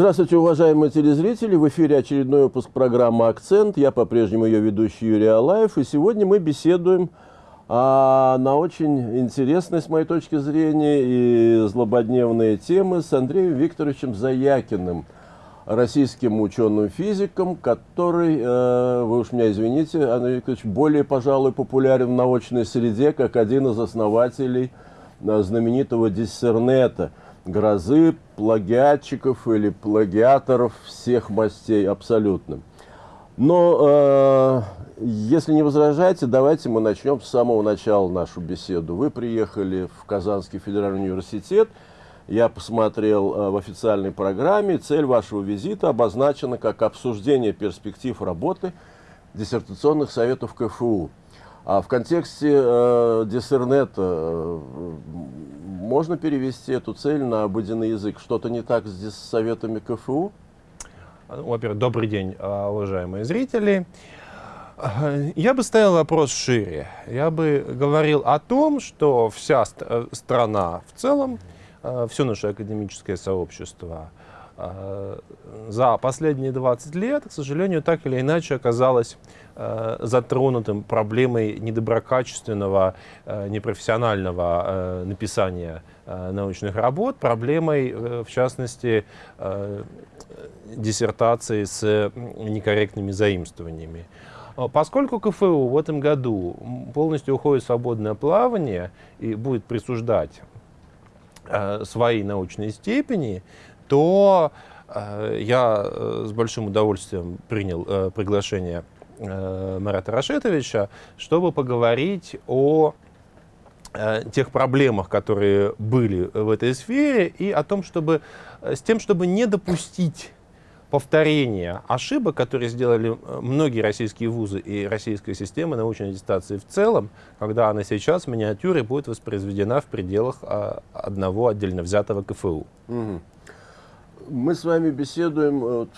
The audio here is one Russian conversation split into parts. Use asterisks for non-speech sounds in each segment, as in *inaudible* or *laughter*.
Здравствуйте, уважаемые телезрители! В эфире очередной выпуск программы «Акцент». Я по-прежнему ее ведущий Юрий Алаев. И сегодня мы беседуем а, на очень интересные, с моей точки зрения, и злободневные темы с Андреем Викторовичем Заякиным, российским ученым-физиком, который, э, вы уж меня извините, Андрей Викторович, более, пожалуй, популярен в научной среде, как один из основателей э, знаменитого диссернета – грозы плагиатчиков или плагиаторов всех мастей абсолютно. Но, э, если не возражаете, давайте мы начнем с самого начала нашу беседу. Вы приехали в Казанский федеральный университет, я посмотрел э, в официальной программе, цель вашего визита обозначена как обсуждение перспектив работы диссертационных советов КФУ. А в контексте э, диссернета э, можно перевести эту цель на обыденный язык? Что-то не так с советами КФУ? Во-первых, добрый день, а, уважаемые зрители. Я бы ставил вопрос шире. Я бы говорил о том, что вся э, страна в целом, э, все наше академическое сообщество за последние 20 лет, к сожалению, так или иначе оказалось Э, затронутым проблемой недоброкачественного, э, непрофессионального э, написания научных работ, проблемой, в частности, диссертации с некорректными заимствованиями. Поскольку КФУ в этом году полностью уходит в свободное плавание и будет присуждать свои научные степени, то я с большим удовольствием принял приглашение э, Марата Рашетовича, чтобы поговорить о э, тех проблемах, которые были в этой сфере, и о том, чтобы, э, с тем, чтобы не допустить повторения ошибок, которые сделали э, многие российские вузы и российская система научной аттестации в целом, когда она сейчас в миниатюре будет воспроизведена в пределах а, одного отдельно взятого КФУ. Мы с вами беседуем вот,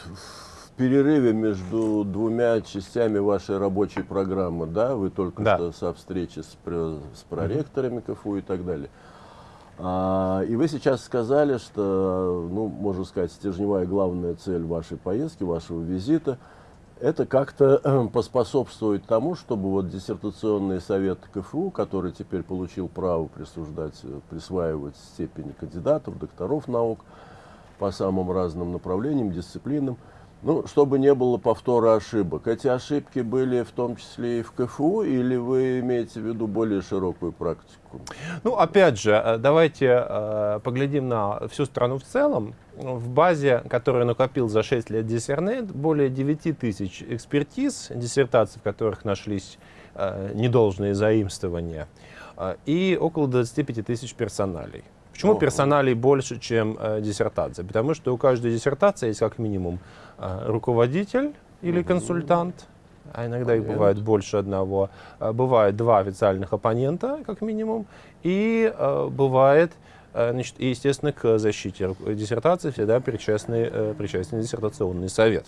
перерыве между двумя частями вашей рабочей программы, да, вы только да. что со встречи с, с проректорами КФУ и так далее. А, и вы сейчас сказали, что, ну, можно сказать, стержневая главная цель вашей поездки, вашего визита, это как-то э, поспособствовать тому, чтобы вот диссертационный совет КФУ, который теперь получил право присуждать, э, присваивать степени кандидатов, докторов наук по самым разным направлениям, дисциплинам, ну, чтобы не было повтора ошибок. Эти ошибки были в том числе и в КФУ, или вы имеете в виду более широкую практику? Ну, опять же, э, давайте э, поглядим на всю страну в целом. В базе, которую накопил за 6 лет диссернет, более 9 тысяч экспертиз, диссертаций, в которых нашлись э, недолжные заимствования, э, и около 25 тысяч персоналей. Почему персоналей больше, чем э, диссертация? Потому что у каждой диссертации есть как минимум э, руководитель или консультант, а иногда их бывает больше одного. Э, бывает два официальных оппонента, как минимум, и э, бывает, э, значит, и, естественно, к защите диссертации всегда причастный, э, причастный диссертационный совет.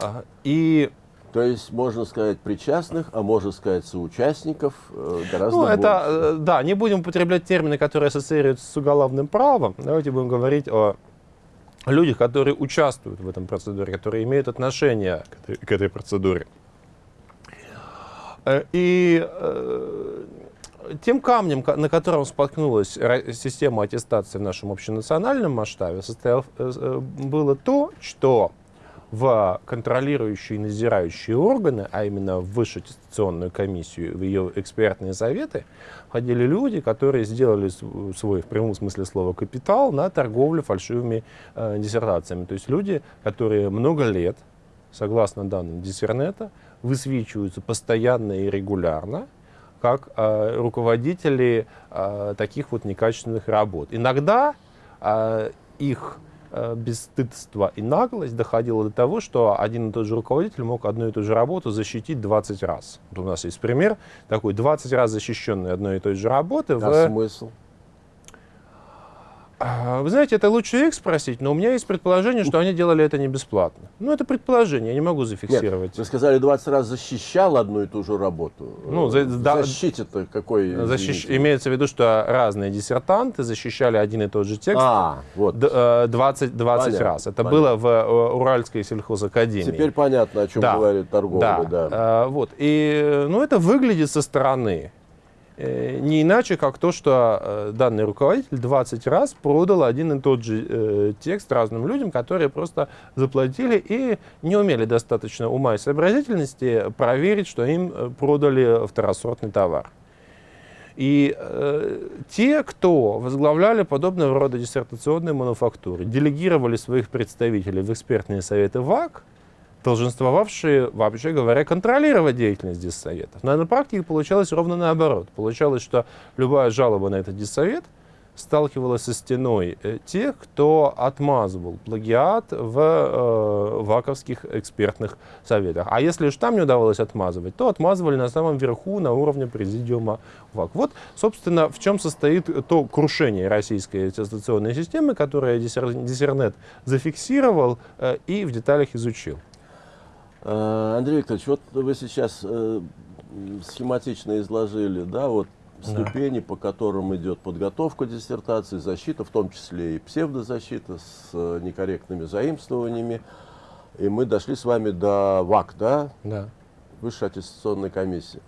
Э, и то есть, можно сказать, причастных, а можно сказать, соучастников э, гораздо ну, это, больше. Э, да, не будем употреблять термины, которые ассоциируются с уголовным правом. Давайте будем говорить о людях, которые участвуют в этом процедуре, которые имеют отношение к этой, к этой процедуре. Э, и тем камнем, на котором споткнулась система аттестации в нашем общенациональном масштабе, состоял, было то, что в контролирующие и надзирающие органы, а именно в высшую аттестационную комиссию, в ее экспертные советы, входили люди, которые сделали свой, в прямом смысле слова, капитал на торговлю фальшивыми э, диссертациями. То есть люди, которые много лет, согласно данным диссернета, высвечиваются постоянно и регулярно, как э, руководители э, таких вот некачественных работ. Иногда э, их бесстыдство и наглость доходило до того, что один и тот же руководитель мог одну и ту же работу защитить 20 раз. Вот у нас есть пример такой 20 раз защищенной одной и той же работы. А в... смысл? А, Вы знаете, это лучше их спросить, но у меня есть предположение, что они делали это не бесплатно. Ну, это предположение, я не могу зафиксировать. Нет, вы сказали, 20 раз защищал одну и ту же работу. Ну, за- да- Защите-то какой? Защищ- извините? Имеется в виду, что разные диссертанты защищали один и тот же текст А, вот. д- э, 20, 20 Понятно, раз. Это понятно. было в э, Уральской сельхозакадемии. Теперь понятно, о чем Да, говорит торговля. Да. Э, вот. И, э, ну, это выглядит со стороны э, не иначе, как то, что э, данный руководитель 20 раз продал один и тот же э, текст разным людям, которые просто заплатили и не умели достаточно ума и сообразительности проверить, что им э, продали второсортный товар. И э, те, кто возглавляли подобного рода диссертационные мануфактуры, делегировали своих представителей в экспертные советы ВАК, долженствовавшие, вообще говоря, контролировать деятельность диссоветов. Но на практике получалось ровно наоборот. Получалось, что любая жалоба на этот диссовет сталкивалась со стеной э, тех, кто отмазывал плагиат в э, ваковских экспертных советах. А если уж там не удавалось отмазывать, то отмазывали на самом верху, на уровне президиума ВАК. Вот, собственно, в чем состоит то крушение российской аттестационной системы, которое Диссер- Диссернет зафиксировал э, и в деталях изучил. Э, Андрей Викторович, вот вы сейчас э, схематично изложили, да, вот Да. ступени, по которым идет подготовка диссертации, защита, в том числе и псевдозащита с э, некорректными заимствованиями. И мы дошли с вами до ВАК, да, Да. Высшей аттестационной комиссии.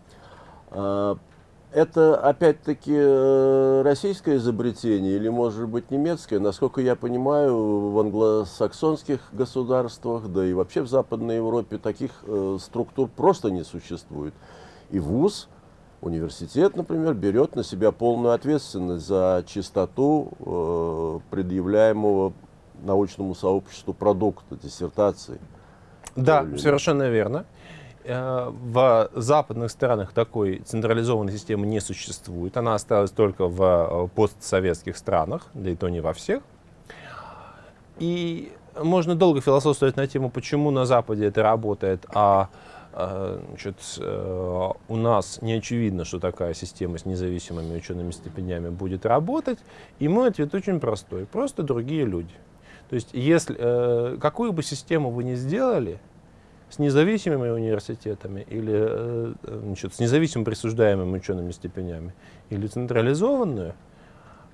Это опять-таки э, российское изобретение или, может быть, немецкое? Насколько я понимаю, в англосаксонских государствах, да и вообще в Западной Европе таких э, структур просто не существует. И ВУЗ, университет, например, берет на себя полную ответственность за чистоту э, предъявляемого научному сообществу продукта, диссертации. Да, совершенно верно. Э, В западных странах такой централизованной системы не существует. Она осталась только в э, постсоветских странах, да и то не во всех. И можно долго философствовать на тему, почему на Западе это работает, а э, значит, у нас не очевидно, что такая система с независимыми учеными степенями будет работать. И мой ответ очень простой. Просто другие люди. То есть, если какую бы систему вы ни сделали, с независимыми университетами или э, значит, с независимо присуждаемыми учеными степенями или централизованную,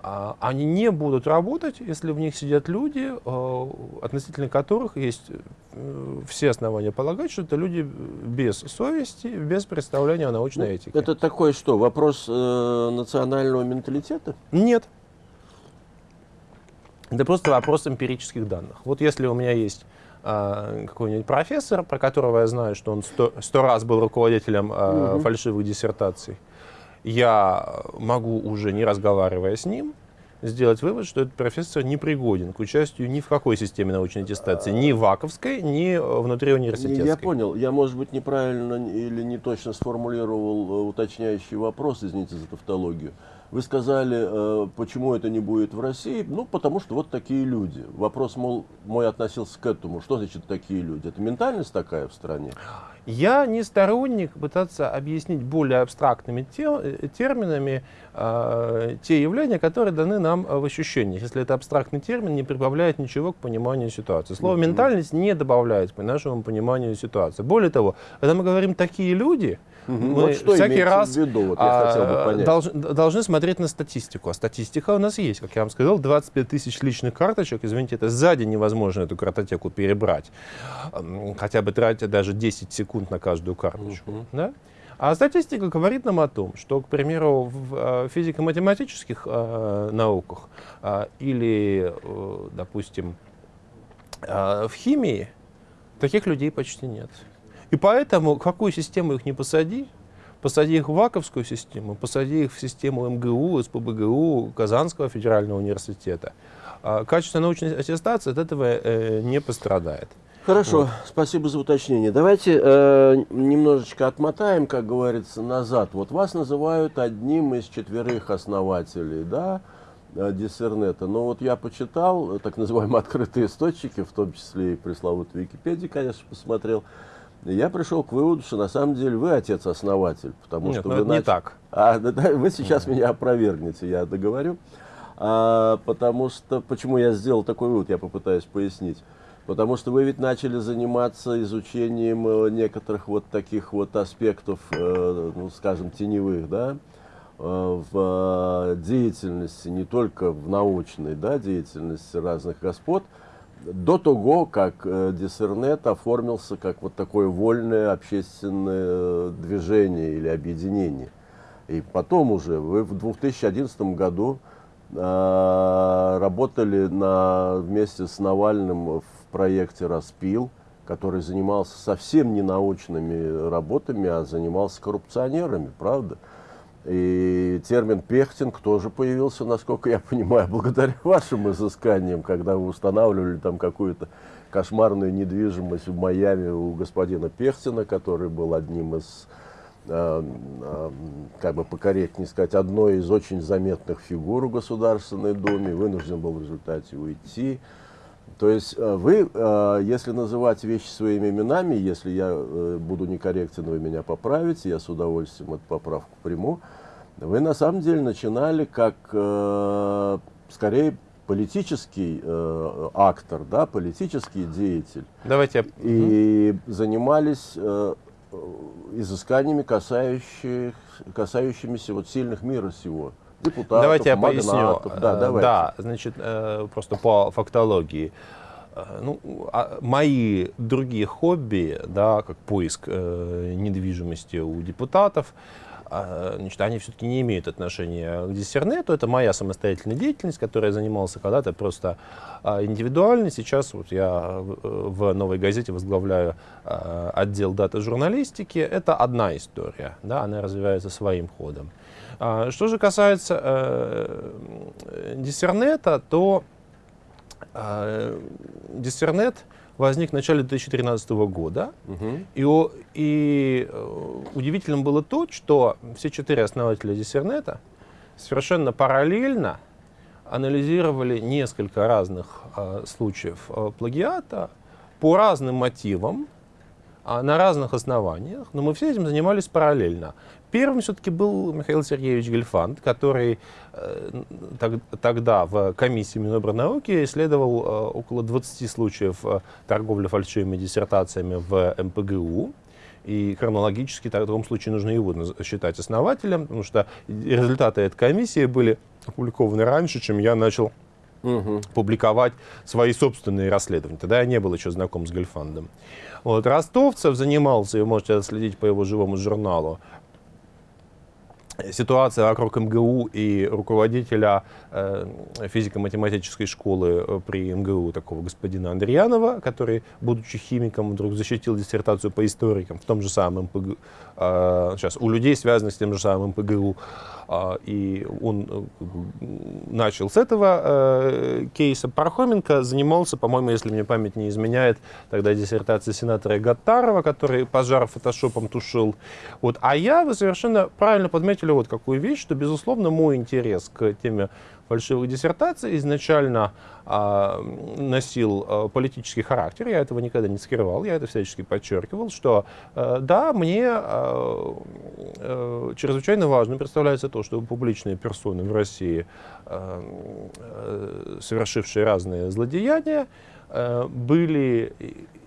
а, они не будут работать, если в них сидят люди, э, относительно которых есть э, все основания полагать, что это люди без совести, без представления о научной Ну, этике. Это такой что, вопрос э, национального менталитета? Нет. Это просто вопрос эмпирических данных. Вот если у меня есть какой-нибудь профессор, про которого я знаю, что он сто, сто раз был руководителем а, Мгм. фальшивых диссертаций, я могу уже не разговаривая с ним сделать вывод, что этот профессор не пригоден к участию ни в какой системе научной аттестации, ни ваковской, ни э, внутри университетской. Я понял. Я, может быть, неправильно или не точно сформулировал э, уточняющий вопрос, извините за тавтологию. Вы сказали, э, почему это не будет в России? Ну, потому что вот такие люди. Вопрос, мол, мой относился к этому. Что значит такие люди? Это ментальность такая в стране? Я не сторонник пытаться объяснить более абстрактными те- э, терминами э, те явления, которые даны нам э, в ощущениях. Если это абстрактный термин, не прибавляет ничего к пониманию ситуации. Слово. «ментальность» не добавляет к нашему пониманию ситуации. Более того, когда мы говорим «такие люди», мы Вот что всякий раз в виду? Вот я хотел бы а, понять. долж- должны смотреть на статистику. А статистика у нас есть. Как я вам сказал, 25 тысяч личных карточек. Извините, это сзади невозможно эту картотеку перебрать. Хотя бы тратя даже 10 секунд на каждую карточку. Мгм. Да? А статистика говорит нам о том, что, к примеру, в э, физико-математических э, науках э, или, э, допустим, э, в химии таких людей почти нет. И поэтому, какую систему их не посади, посади их в ВАКовскую систему, посади их в систему МГУ, СПБГУ, Казанского федерального университета, а качество научной аттестации от этого э, не пострадает. Хорошо, спасибо за уточнение. Давайте э, немножечко отмотаем, как говорится, назад. Вот вас называют одним из четверых основателей, да, э, Диссернета. Но вот я почитал э, так называемые открытые источники, в том числе и пресловутую Википедию, конечно, посмотрел. Я пришел к выводу, что на самом деле вы отец-основатель, потому Нет, что ну вы это не нач- так. А, да, да, вы сейчас меня опровергнете, я договорю. А, потому что, почему я сделал такой вывод, я попытаюсь пояснить. Потому что вы ведь начали заниматься изучением э, некоторых вот таких вот аспектов, э, ну, скажем, теневых, да, э, в деятельности, не только в научной да, деятельности разных господ, до того, как Диссернет оформился как вот такое вольное общественное движение или объединение. И потом уже, вы в 2011 году работали на, вместе с Навальным в проекте «Распил», который занимался совсем не научными работами, а занимался коррупционерами, правда? И термин «пехтинг» тоже появился, насколько я *laughs* понимаю, благодаря вашим изысканиям, когда вы устанавливали там какую-то кошмарную недвижимость в Майами у господина Пехтина, который был одним из, как бы покорректнее сказать, одной из очень заметных фигур в Государственной Думе, вынужден был в результате уйти. То есть э, вы, э, если называть вещи своими именами, если я э, буду некорректен, вы меня поправите, я с удовольствием эту поправку приму. Вы на самом деле начинали как, скорее, политический актор, да, политический деятель. Давайте. И занимались изысканиями, касающих, касающимися вот сильных мира сего депутатов, Давайте я магнатов. поясню. Да, э, давайте. да, значит, э, просто по фактологии. Э, ну, а мои другие хобби, да, как поиск недвижимости у депутатов, значит, они все-таки не имеют отношения к диссернету. Это моя самостоятельная деятельность, которой я занимался когда-то просто индивидуально. Сейчас вот я в «Новой газете» возглавляю отдел дата-журналистики. Это одна история, да, она развивается своим ходом. А, что же касается э, диссернета, то э, диссернет возник в начале 2013 года. Угу. И, и э, удивительным было то, что все четыре основателя диссернета совершенно параллельно анализировали несколько разных э, случаев э, плагиата по разным мотивам, а, на разных основаниях, но мы все этим занимались параллельно. Первым все-таки был Михаил Сергеевич Гельфанд, который э, так, тогда в комиссии Минобрнауки исследовал э, около 20 случаев э, торговли фальшивыми диссертациями в МПГУ. И хронологически в таком случае нужно его считать основателем, потому что результаты этой комиссии были опубликованы раньше, чем я начал угу. публиковать свои собственные расследования. Тогда я не был еще знаком с Гельфандом. Вот, Ростовцев занимался, вы можете отследить по его живому журналу, ситуация вокруг МГУ и руководителя э, физико-математической школы э, при МГУ, такого господина Андреянова, который, будучи химиком, вдруг защитил диссертацию по историкам в том же самом МПГУ, э, сейчас, у людей, связанных с тем же самым МПГУ, э, и он э, начал с этого э, кейса. Пархоменко занимался, по-моему, если мне память не изменяет, тогда диссертация сенатора Гаттарова, который пожар фотошопом тушил. Вот. А я, вы совершенно правильно подметили, отметили вот какую вещь, что, безусловно, мой интерес к теме фальшивых диссертаций изначально а, носил а, политический характер, я этого никогда не скрывал, я это всячески подчеркивал, что а, да, мне а, а, чрезвычайно важно представляется то, что публичные персоны в России, а, а, совершившие разные злодеяния, а, были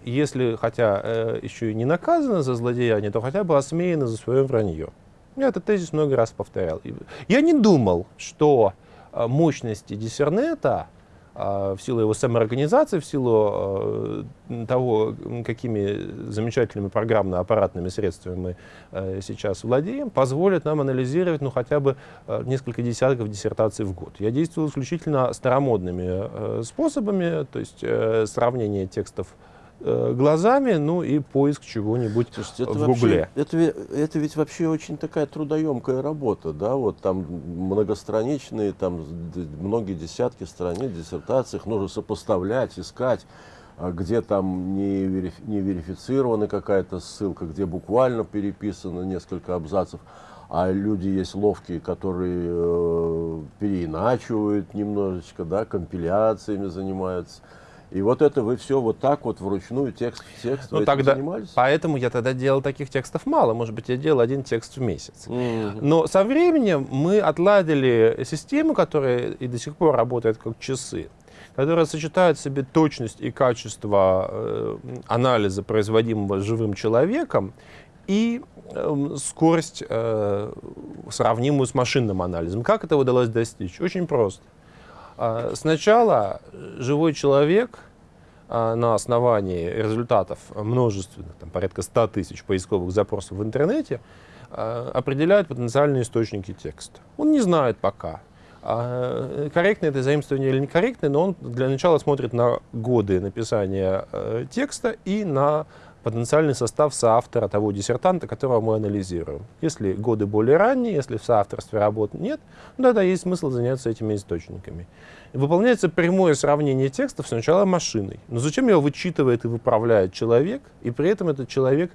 если хотя э, еще и не наказаны за злодеяние, то хотя бы осмеяны за свое вранье. Я этот тезис много раз повторял. Я не думал, что а, мощности диссернета а, в силу его самоорганизации, в силу э, того, какими замечательными программно-аппаратными средствами мы э, сейчас владеем, позволят нам анализировать ну, хотя бы э, несколько десятков диссертаций в год. Я действовал исключительно старомодными способами, то есть сравнение текстов Э, глазами, ну и поиск чего-нибудь в Гугле. Это, это ведь вообще очень такая трудоемкая работа, да, вот там многостраничные, там многие десятки страниц, диссертаций, нужно сопоставлять, искать, а где там не, верифи, не верифицирована какая-то ссылка, где буквально переписано несколько абзацев, а люди есть ловкие, которые э, переиначивают немножечко, да, компиляциями занимаются. И вот это вы все вот так вот вручную текст в текст ну, тогда, занимались? Поэтому я тогда делал таких текстов мало. Может быть, я делал один текст в месяц. Mm-hmm. Но со временем мы отладили систему, которая и до сих пор работает как часы которая сочетает в себе точность и качество э, анализа, производимого живым человеком, и э, скорость, э, сравнимую с машинным анализом. Как это удалось достичь? Очень просто. Э, сначала живой человек э, на основании результатов множественных, там, порядка 100 тысяч поисковых запросов в интернете, э, определяет потенциальные источники текста. Он не знает пока, а, корректное это заимствование или некорректное, но он для начала смотрит на годы написания э, текста и на потенциальный состав соавтора того диссертанта, которого мы анализируем. Если годы более ранние, если в соавторстве работ нет, ну, тогда есть смысл заняться этими источниками. Выполняется прямое сравнение текстов сначала машиной. Но зачем его вычитывает и выправляет человек, и при этом этот человек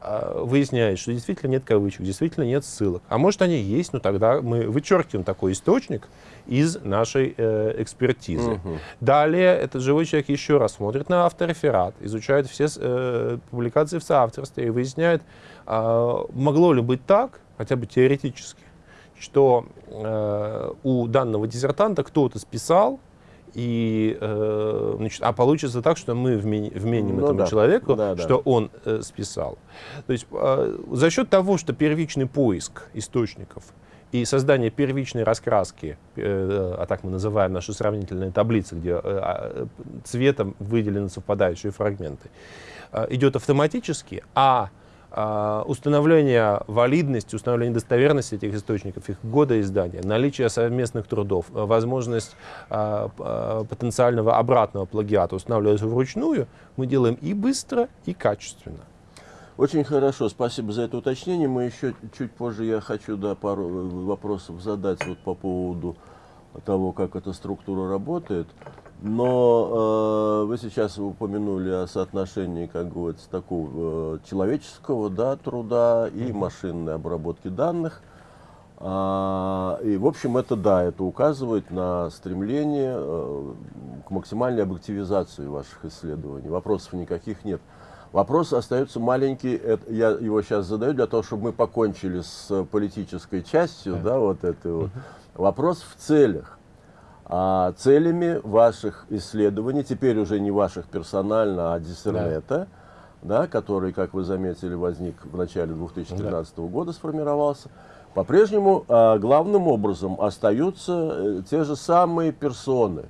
э, выясняет, что действительно нет кавычек, действительно нет ссылок. А может они есть, но тогда мы вычеркиваем такой источник из нашей э, экспертизы. Угу. Далее этот живой человек еще раз смотрит на автореферат, изучает все э, публикации в соавторстве и выясняет, э, могло ли быть так, хотя бы теоретически, что э, у данного диссертанта кто-то списал, и, э, значит, а получится так, что мы вменим, вменим ну, этому да. человеку, да, да. что он э, списал. То есть э, за счет того, что первичный поиск источников и создание первичной раскраски, э, а так мы называем наши сравнительные таблицы, где э, а, цветом выделены совпадающие фрагменты, э, идет автоматически, а а, установление валидности, установление достоверности этих источников, их года издания, наличие совместных трудов, возможность потенциального обратного плагиата устанавливается вручную, мы делаем и быстро, и качественно. Очень хорошо, спасибо за это уточнение. Мы еще чуть позже, я хочу да, пару э, вопросов задать вот по поводу того, как эта структура работает. Но э, вы сейчас упомянули о соотношении, как говорится, такого э, человеческого да, труда и машинной обработки данных. А, и, в общем, это да, это указывает на стремление э, к максимальной объективизации ваших исследований. Вопросов никаких нет. Вопрос остается маленький, это, я его сейчас задаю для того, чтобы мы покончили с политической частью, да, вот этой вот. Вопрос в целях а, целями ваших исследований, теперь уже не ваших персонально, а диссернета, да. Да, который, как вы заметили, возник в начале 2013 да. года, сформировался, по-прежнему а, главным образом остаются э, те же самые персоны,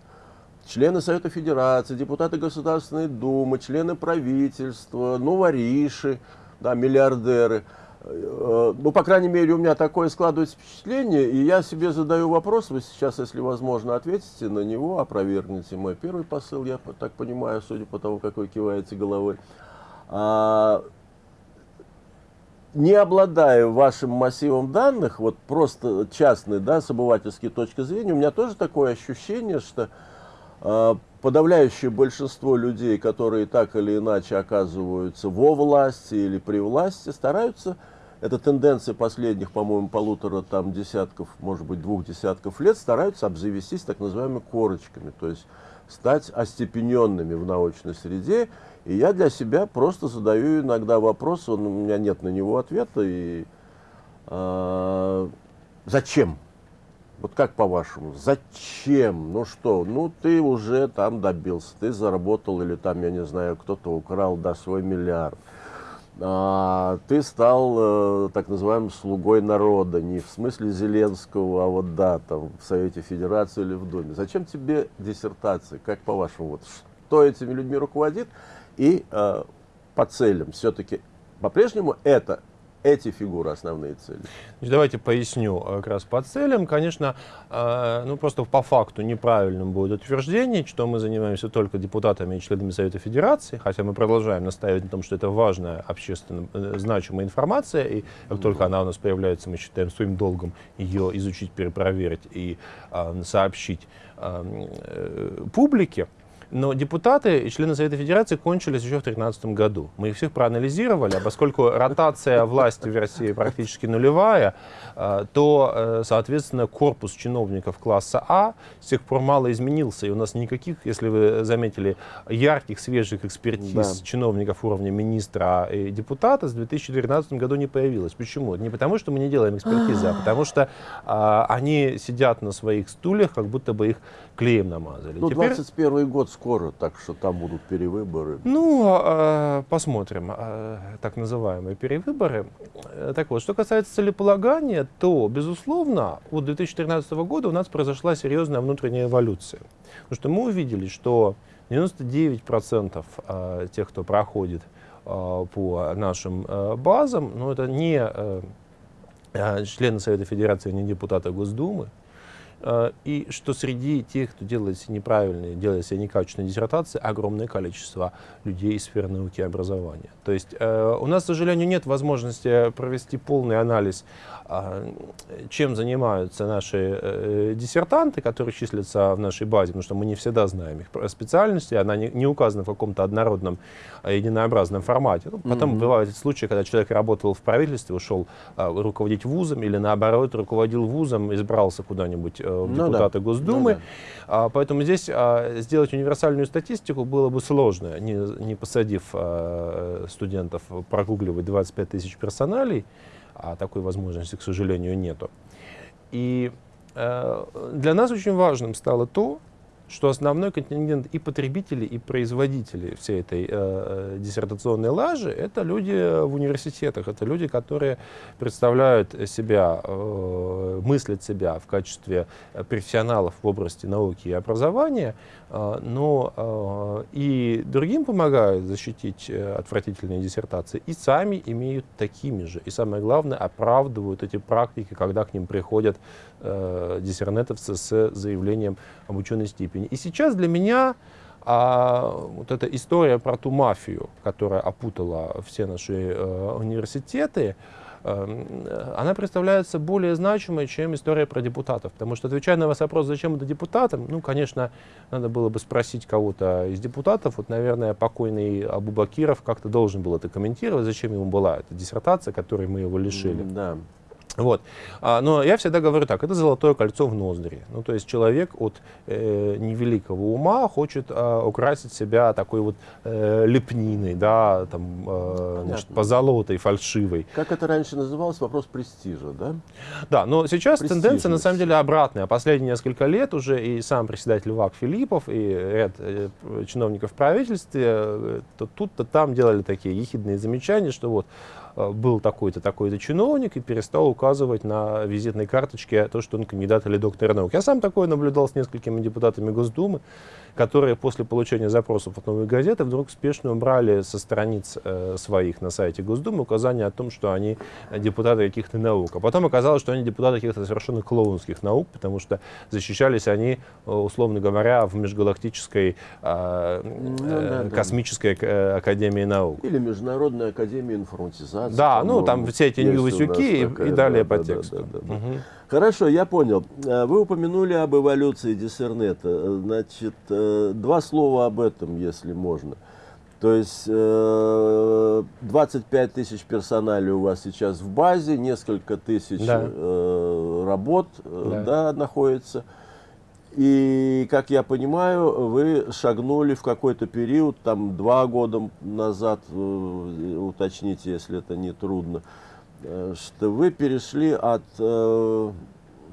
члены Совета Федерации, депутаты Государственной Думы, члены правительства, ну, вориши, да, миллиардеры – Э, ну, по крайней мере, у меня такое складывается впечатление, и я себе задаю вопрос, вы сейчас, если возможно, ответите на него, опровергните мой первый посыл, я так понимаю, судя по тому, как вы киваете головой. А, не обладая вашим массивом данных, вот просто частной, да, с обывательской точки зрения, у меня тоже такое ощущение, что подавляющее большинство людей, которые так или иначе оказываются во власти или при власти, стараются эта тенденция последних, по-моему, полутора там десятков, может быть, двух десятков лет, стараются обзавестись так называемыми корочками, то есть стать остепененными в научной среде. И я для себя просто задаю иногда вопрос, он, у меня нет на него ответа, и э, зачем? Вот как по-вашему, зачем? Ну что, ну ты уже там добился, ты заработал или там, я не знаю, кто-то украл, да, свой миллиард а, ты стал э, так называемым слугой народа, не в смысле Зеленского, а вот да, там в Совете Федерации или в Думе. Зачем тебе диссертация? Как по-вашему, вот что этими людьми руководит? И э, по целям все-таки по-прежнему это эти фигуры основные цели? Значит, давайте поясню э, как раз по целям. Конечно, э, ну просто по факту неправильным будет утверждение, что мы занимаемся только депутатами и членами Совета Федерации, хотя мы продолжаем настаивать на том, что это важная общественно э, значимая информация, и как mm только она у нас появляется, мы считаем своим долгом ее изучить, перепроверить и сообщить публике. Но депутаты и члены Совета Федерации кончились еще в 2013 году. Мы их всех проанализировали, а поскольку ротация власти в России практически нулевая, э, то, э, соответственно, корпус чиновников класса А с тех пор мало изменился. И у нас никаких, если вы заметили, ярких, свежих экспертиз да. чиновников уровня министра и депутата с 2012 году не появилось. Почему? Не потому, что мы не делаем экспертизы, а потому что а, они сидят на своих стульях, как будто бы их клеем намазали. Ну, Теперь... 21 год скоро, так что там будут перевыборы. Ну, а, посмотрим. А, так называемые перевыборы. Так вот, что касается целеполагания, то, безусловно, от 2013 года у нас произошла серьезная внутренняя эволюция. Потому что мы увидели, что 99% а, тех, кто проходит а, по нашим а, базам, но это не члены Совета Федерации, не депутаты Госдумы, и что среди тех, кто делает себе неправильные, делает себе некачественные диссертации, огромное количество людей из сферы науки и образования. То есть у нас, к сожалению, нет возможности провести полный анализ а, чем занимаются наши э, диссертанты, которые числятся в нашей базе, потому что мы не всегда знаем их специальности, она не, указана в каком-то однородном, единообразном формате. Ну, потом mm-hmm. бывают случаи, когда человек работал в правительстве, ушел руководить вузом, или наоборот, руководил вузом, избрался куда-нибудь э, в ну, депутаты да. Госдумы. Ну, да. а, поэтому здесь а, сделать универсальную статистику было бы сложно, не, не посадив а, студентов прогугливать 25 тысяч персоналей, а такой возможности, к сожалению, нету. И э, для нас очень важным стало то, что основной контингент и потребителей, и производителей всей этой э, э, диссертационной лажи — это люди в университетах, это люди, которые представляют себя, э, мыслят себя в качестве профессионалов в области науки и образования, э, но э, и другим помогают защитить э, отвратительные диссертации, и сами имеют такими же. И самое главное, оправдывают эти практики, когда к ним приходят э, диссернетовцы с заявлением об ученой степени. И сейчас для меня а, вот эта история про ту мафию, которая опутала все наши э, университеты, э, она представляется более значимой, чем история про депутатов. Потому что, отвечая на ваш вопрос, зачем это депутатам, ну, конечно, надо было бы спросить кого-то из депутатов. Вот, наверное, покойный Абу Бакиров как-то должен был это комментировать, зачем ему была эта диссертация, которой мы его лишили. Да. Вот. А, но я всегда говорю так, это золотое кольцо в ноздри. Ну, то есть человек от э, невеликого ума хочет э, украсить себя такой вот э, лепниной, да, там, э, значит, позолотой, фальшивой. Как это раньше называлось, вопрос престижа, да? Да, но сейчас тенденция на самом деле обратная. Последние несколько лет уже и сам председатель ВАК Филиппов, и ряд э, чиновников в правительстве э, то тут, то там делали такие ехидные замечания, что вот был такой-то, такой-то чиновник и перестал указывать на визитной карточке то, что он кандидат или доктор наук. Я сам такое наблюдал с несколькими депутатами Госдумы, которые после получения запросов от новой газеты вдруг спешно убрали со страниц э, своих на сайте Госдумы указания о том, что они депутаты каких-то наук. А потом оказалось, что они депутаты каких-то совершенно клоунских наук, потому что защищались они, э, условно говоря, в межгалактической э, ну, да, космической да. академии наук. Или Международной академии информатизации. Да, ну там все эти Нью-Васюки и, и далее да, по да, тексту. Да, да, да. Угу. Хорошо, я понял. Э, вы упомянули об эволюции диссернета. Значит, э, два слова об этом, если можно. То есть 25 э, тысяч персоналей у вас сейчас в базе, несколько тысяч да. работ да. Да, находится. И, как я понимаю, вы шагнули в какой-то период, там два года назад, уточните, если это не трудно, Э, что вы перешли от э,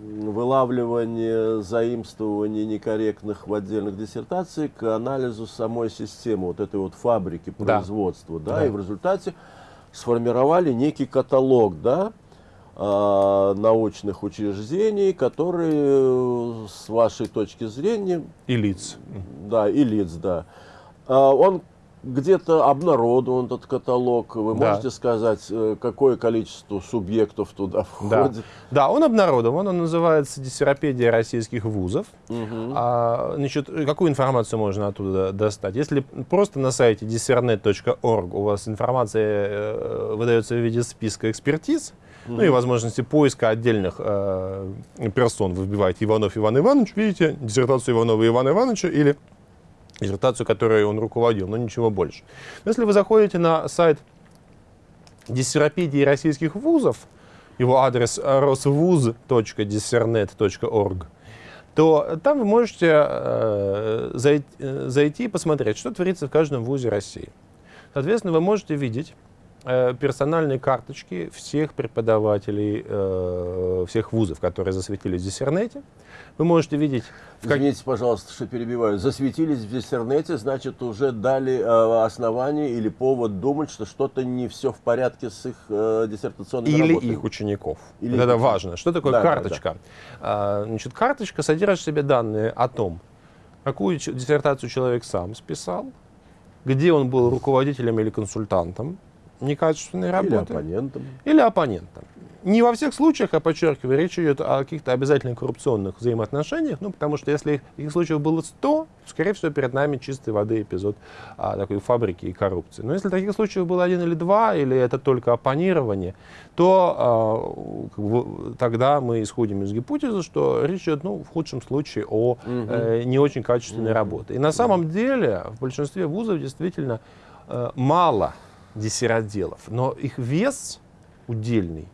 вылавливания, заимствования некорректных в отдельных диссертациях к анализу самой системы, вот этой вот фабрики производства, да, да, да. и в результате сформировали некий каталог, да, э, научных учреждений, которые с вашей точки зрения... И лиц. Да, и лиц, да. Э, он где-то обнародован этот каталог. Вы да. можете сказать, э, какое количество субъектов туда входит? Да, да он обнародован. Он называется «Диссеропедия российских вузов». Угу. А, значит, какую информацию можно оттуда достать? Если просто на сайте dissernet.org у вас информация э, выдается в виде списка экспертиз, угу. Ну и возможности поиска отдельных э, персон, вы вбиваете Иванов Иван Иванович, видите, диссертацию Иванова Ивана Ивановича или диссертацию, которой он руководил, но ничего больше. Но если вы заходите на сайт диссеропедии российских вузов, его адрес rosvuz.dissernet.org, то там вы можете э, зайти, э, зайти и посмотреть, что творится в каждом вузе России. Соответственно, вы можете видеть персональные карточки всех преподавателей э, всех вузов, которые засветились в Диссернете. Вы можете видеть... Как... Извините, пожалуйста, что перебиваю. Засветились в Диссернете, значит, уже дали э, основание или повод думать, что что-то не все в порядке с их э, диссертационными Или работами. их учеников. Или вот это важно. Что такое да, карточка? Да, да. Значит, карточка содержит в себе данные о том, какую диссертацию человек сам списал, где он был руководителем или консультантом некачественной работы. Или оппонентом. Или оппонентом не во всех случаях, я подчеркиваю, речь идет о каких-то обязательно коррупционных взаимоотношениях, ну, потому что если таких случаев было 100, скорее всего, перед нами чистой воды эпизод а, такой фабрики и коррупции. Но если таких случаев было один или два, или это только оппонирование, то а, как бы, тогда мы исходим из гипотезы, что речь идет, ну, в худшем случае, о угу. э, не очень качественной угу. работе. И на самом деле в большинстве вузов действительно э, мало диссеротделов, но их вес удельный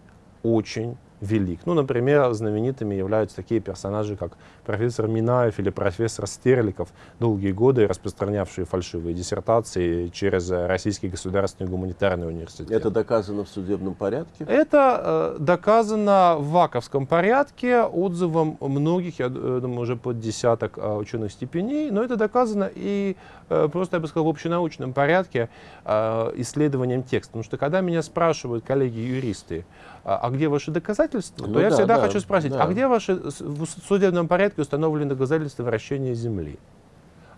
очень велик. Ну, например, знаменитыми являются такие персонажи, как профессор Минаев или профессор Стерликов, долгие годы распространявшие фальшивые диссертации через Российский государственный гуманитарный университет. Это доказано в судебном порядке? Это э, доказано в ВАКовском порядке отзывом многих, я думаю, уже под десяток э, ученых степеней, но это доказано и э, просто, я бы сказал, в общенаучном порядке э, исследованием текста. Потому что когда меня спрашивают коллеги-юристы, а, а где ваши доказательства, ну, то я да, всегда да, хочу спросить, а да. а где ваши в судебном порядке установлены доказательства вращения Земли?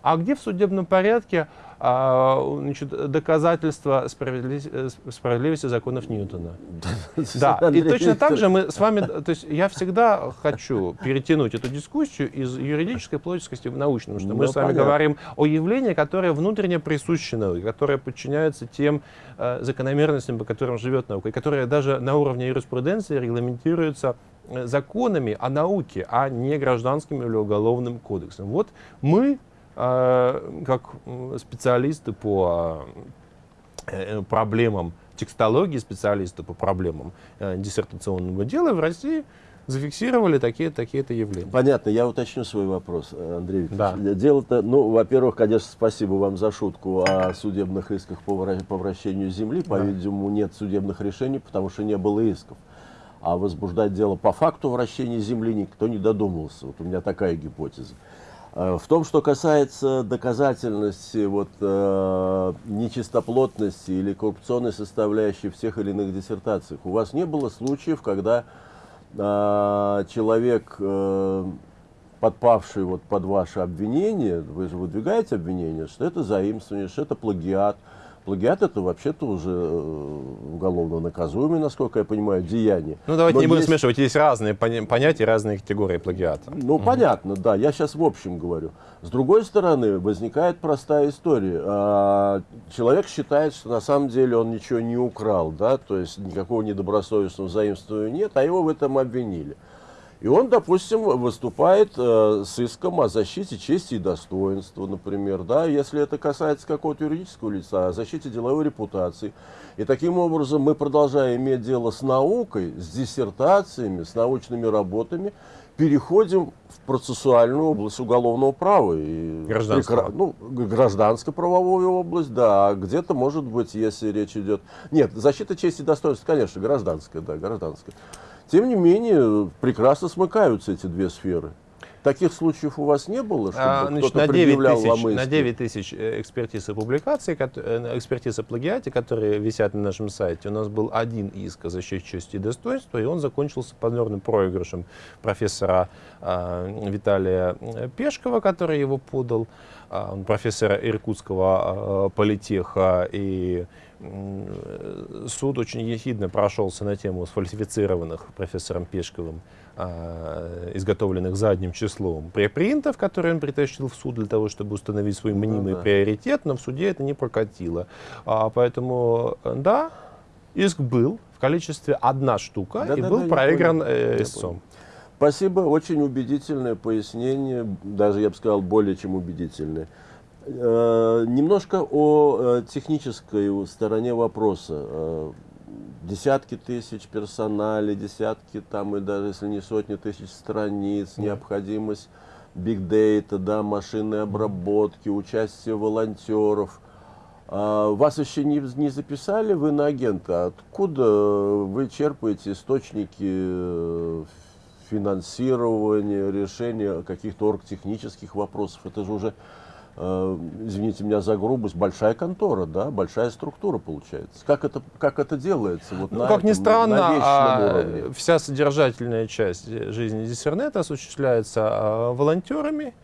А где в судебном порядке а, значит, доказательства справедливости, э, справедливости законов Ньютона? *laughs* Да, и точно так же мы с вами, то есть я всегда хочу перетянуть эту дискуссию из юридической плотности в научную, что мы ну, с вами говорим о явлении, которое внутренне присуще науке, которое подчиняется тем э, закономерностям, по которым живет наука, и которое даже на уровне юриспруденции регламентируется э, законами о науке, а не гражданским или уголовным кодексом. Вот мы как специалисты по э, проблемам текстологии, специалисты по проблемам э, диссертационного дела в России зафиксировали такие-то такие явления. Понятно, я уточню свой вопрос, Андрей Викторович. Да. Дело-то, ну, во-первых, конечно, спасибо вам за шутку о судебных исках по, вращению земли. По-видимому, нет судебных решений, потому что не было исков. А возбуждать дело по факту вращения земли никто не додумался. Вот у меня такая гипотеза. Э, в том, что касается доказательности вот, э, нечистоплотности или коррупционной составляющей всех или иных диссертаций, у вас не было случаев, когда э, человек, э, подпавший вот под ваше обвинение, вы же выдвигаете обвинение, что это заимствование, что это плагиат, Плагиат это вообще-то уже э, уголовно наказуемое, насколько я понимаю, деяние. Ну давайте Но не будем есть... смешивать, есть разные понятия, разные категории плагиата. Ну угу. понятно, да, я сейчас в общем говорю. С другой стороны, возникает простая история. А, человек считает, что на самом деле он ничего не украл, да, то есть никакого недобросовестного заимствования нет, а его в этом обвинили. И он, допустим, выступает э, с иском о защите чести и достоинства, например, да, если это касается какого-то юридического лица, о защите деловой репутации. И таким образом мы, продолжая иметь дело с наукой, с диссертациями, с научными работами, переходим в процессуальную область уголовного права. И гражданского. Ну, гражданско-правовую область, да. Где-то, может быть, если речь идет... Нет, защита чести и достоинства, конечно, гражданская, да, гражданская. Тем не менее, прекрасно смыкаются эти две сферы. Таких случаев у вас не было, чтобы а, значит, кто-то на 9 тысяч, На 9 тысяч э, экспертиз и публикаций, э, экспертиз о плагиате, которые висят на нашем сайте, у нас был один иск о защите чести и достоинства, и он закончился позорным проигрышем профессора э, Виталия Пешкова, который его подал, э, он профессора Иркутского э, политеха и суд очень ехидно прошелся на тему сфальсифицированных профессором Пешковым, а, изготовленных задним числом препринтов, которые он притащил в суд для того, чтобы установить свой ну мнимый ну, да. приоритет, но в суде это не прокатило. А, поэтому, да, иск был в количестве одна штука да, и да, был да, проигран э, истцом. Спасибо, очень убедительное пояснение, даже я бы сказал, более чем убедительное. Э, немножко о э, технической стороне вопроса. Э, десятки тысяч персоналей, десятки там и даже если не сотни тысяч страниц, да. необходимость биг-дейта, да, машинной обработки, участие волонтеров. А вас еще не, не записали вы на агента. Откуда вы черпаете источники финансирования, решения каких-то оргтехнических вопросов? Это же уже извините меня за грубость, большая контора, да, большая структура получается. Как это, как это делается? Вот ну, как этом, ни странно, а, вся содержательная часть жизни Диссернета осуществляется а, волонтерами,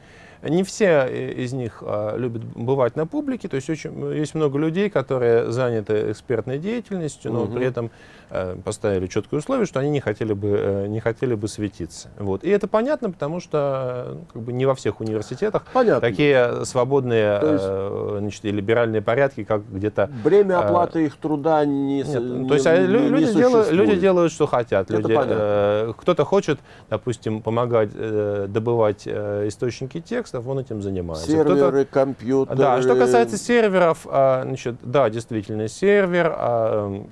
не все из них а, любят бывать на публике, то есть очень, есть много людей, которые заняты экспертной деятельностью, но угу. при этом э, поставили четкое условие, что они не хотели бы, э, не хотели бы светиться. Вот. И это понятно, потому что как бы, не во всех университетах понятно. такие свободные есть, э, значит, и либеральные порядки, как где-то... Бремя оплаты их труда не Нет, не, То есть а, не, люди, не делают, люди делают, что хотят. Люди, э, кто-то хочет, допустим, помогать э, добывать э, источники текстов, он этим занимается. Серверы, компьютеры. Да, что касается серверов, а, значит, да, действительно, сервер, а, Э,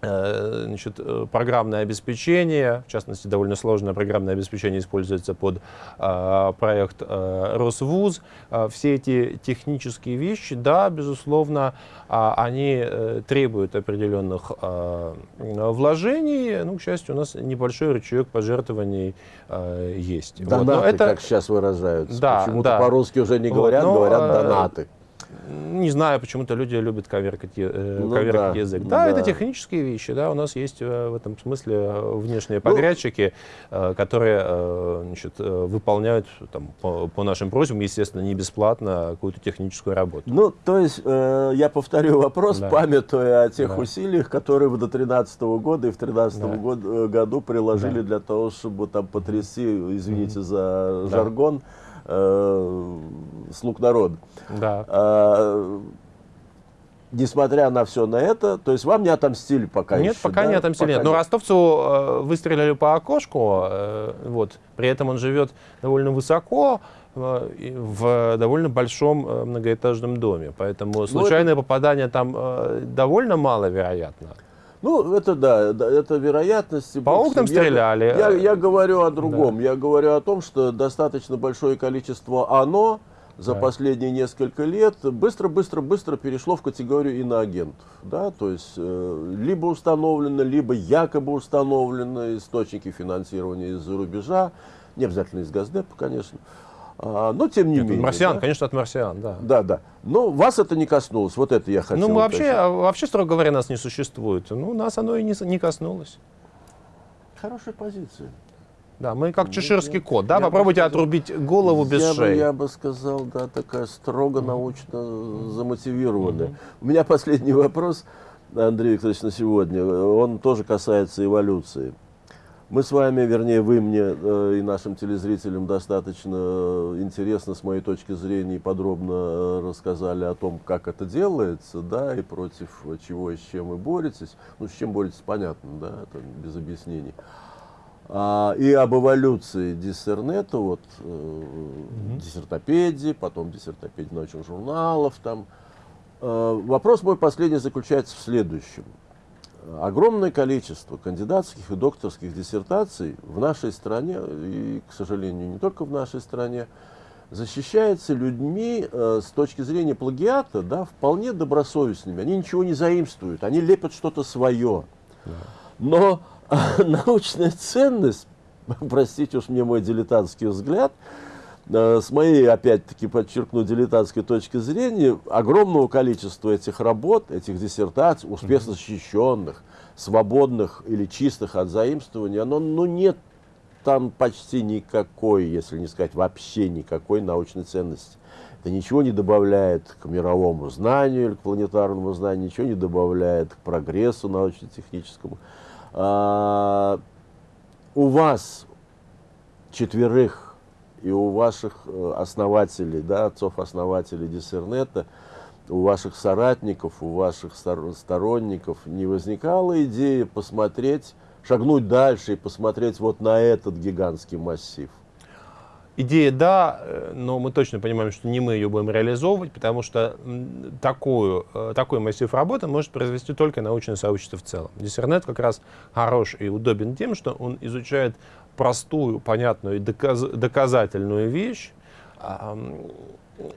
значит, э, программное обеспечение, в частности, довольно сложное программное обеспечение используется под э, проект э, Росвуз. Э, все эти технические вещи, да, безусловно, э, они э, требуют определенных э, вложений. Ну, к счастью, у нас небольшой рычаг пожертвований э, есть. Донаты, вот. это... как сейчас выражаются. Да, Почему-то да. по-русски уже не говорят, вот, но, говорят донаты. Не знаю, почему-то люди любят коверкать, э, ну, коверкать да, язык. Да, да, это технические вещи, да, у нас есть э, в этом смысле э, внешние ну, подрядчики, э, которые значит, выполняют там, по, по нашим просьбам, естественно, не бесплатно какую-то техническую работу. Ну, то есть, э, я повторю вопрос, да. памятуя о тех да. усилиях, которые до 2013 года и в 2013 да. год, году приложили да. для того, чтобы там потрясти, извините mm -hmm. за жаргон, да э, слуг народа. Да. А, несмотря на все на это, то есть вам не отомстили пока Нет, еще, пока да? не отомстили. Пока нет. Но ростовцу э, выстрелили по окошку, э, вот, при этом он живет довольно высоко, э, в довольно большом э, многоэтажном доме. Поэтому ну, случайное это... попадание там э, довольно маловероятно. Ну, это да, это вероятности. По окнам я, стреляли. Я, я говорю о другом. Да. Я говорю о том, что достаточно большое количество оно за да. последние несколько лет быстро-быстро-быстро перешло в категорию иноагентов. Да? То есть э, либо установлено, либо якобы установлено источники финансирования из-за рубежа, не обязательно из Газдепа, конечно. А, но тем не Нет, менее. Марсиан, да? конечно, от марсиан, да. Да, да. Но вас это не коснулось, вот это я хотел. Ну, мы вообще, а, вообще, строго говоря, нас не существует. Ну, нас оно и не, не коснулось. Хорошая позиция. Да, мы как ну, чеширский кот, да? Попробуйте сказал, отрубить голову без я шеи. Бы, я бы сказал, да, такая строго научно замотивированная. Mm -hmm. У меня *laughs* последний вопрос, Андрей Викторович, на сегодня. Он тоже касается эволюции. Мы с вами, вернее, вы мне э, и нашим телезрителям достаточно э, интересно, с моей точки зрения, и подробно э, рассказали о том, как это делается, да, и против чего и с чем вы боретесь. Ну, с чем боретесь, понятно, да, это без объяснений. А, и об эволюции диссернета, вот, э, угу. диссертопедии, потом диссертопедии научных журналов, там. Э, вопрос мой последний заключается в следующем огромное количество кандидатских и докторских диссертаций в нашей стране, и, к сожалению, не только в нашей стране, защищается людьми э, с точки зрения плагиата, да, вполне добросовестными. Они ничего не заимствуют, они лепят что-то свое. Но э, *laughs* научная ценность, *laughs* простите уж мне мой дилетантский взгляд, с моей, опять-таки, подчеркну, дилетантской точки зрения, огромного количества этих работ, этих диссертаций, успешно защищенных, свободных или чистых от заимствования, оно, ну, нет там почти никакой, если не сказать вообще никакой научной ценности. Это ничего не добавляет к мировому знанию или к планетарному знанию, ничего не добавляет к прогрессу научно-техническому. А, у вас четверых и у ваших э, основателей, да, отцов-основателей Диссернета, у ваших соратников, у ваших сторонников не возникала идея посмотреть, шагнуть дальше и посмотреть вот на этот гигантский массив? Идея да, э, но мы точно понимаем, что не мы ее будем реализовывать, потому что такую, э, такой массив работы может произвести только научное сообщество в целом. Диссернет как раз хорош и удобен тем, что он изучает простую, понятную и доказ, доказательную вещь,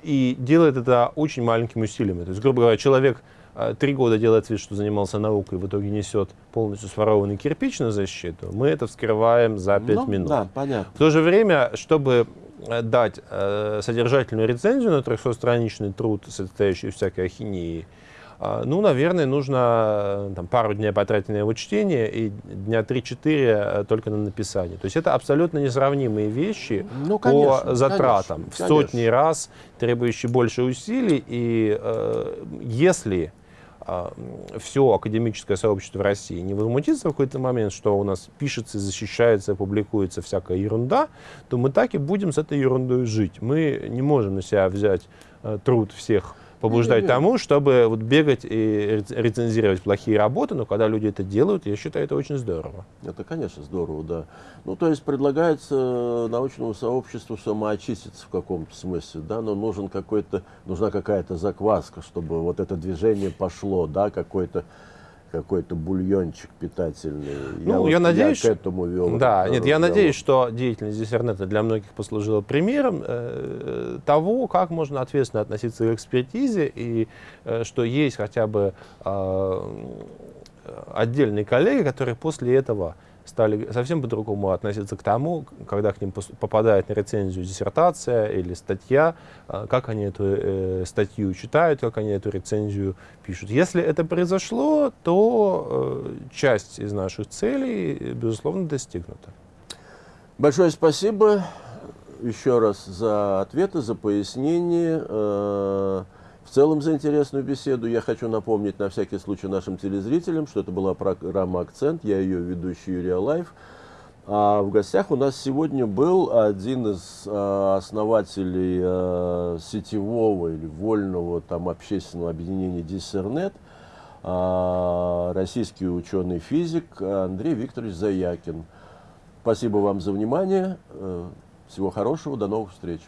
и делает это очень маленькими усилиями. То есть, грубо говоря, человек э, три года делает вид, что занимался наукой, в итоге несет полностью сворованный кирпич на защиту, мы это вскрываем за пять ну, минут. Да, понятно. В то же время, чтобы э, дать э, содержательную рецензию на 300-страничный труд, состоящий из всякой ахинеи, ну, наверное, нужно э, там, пару дней потратить на его чтение и дня 3-4 э, только на написание. То есть это абсолютно несравнимые вещи ну, конечно, по затратам. Конечно, в сотни раз требующие больше усилий. И э, если э, все академическое сообщество в России не возмутится в какой-то момент, что у нас пишется, защищается, публикуется всякая ерунда, то мы так и будем с этой ерундой жить. Мы не можем на себя взять э, труд всех побуждать тому, чтобы вот бегать и рецензировать плохие работы, но когда люди это делают, я считаю, это очень здорово. Это, конечно, здорово, да. Ну, то есть предлагается научному сообществу самоочиститься в каком-то смысле, да, но нужен какой-то, нужна какая-то закваска, чтобы вот это движение пошло, да, какой-то какой-то бульончик питательный. Ну, я, вот, я надеюсь, я к этому вел. Да, нет, я надеюсь, что деятельность Диссернета для многих послужила примером э, того, как можно ответственно относиться к экспертизе и э, что есть хотя бы э, отдельные коллеги, которые после этого стали совсем по-другому относиться к тому, когда к ним попадает на рецензию диссертация или статья, а, как они эту э, статью читают, как они эту рецензию пишут. Если это произошло, то э, часть из наших целей, безусловно, достигнута. Большое спасибо еще раз за ответы, за пояснение. В целом за интересную беседу. Я хочу напомнить на всякий случай нашим телезрителям, что это была программа «Акцент», я ее ведущий Юрий Алаев. А в гостях у нас сегодня был один из а, основателей а, сетевого или вольного там, общественного объединения «Диссернет», а, российский ученый-физик Андрей Викторович Заякин. Спасибо вам за внимание. Э, всего хорошего, до новых встреч.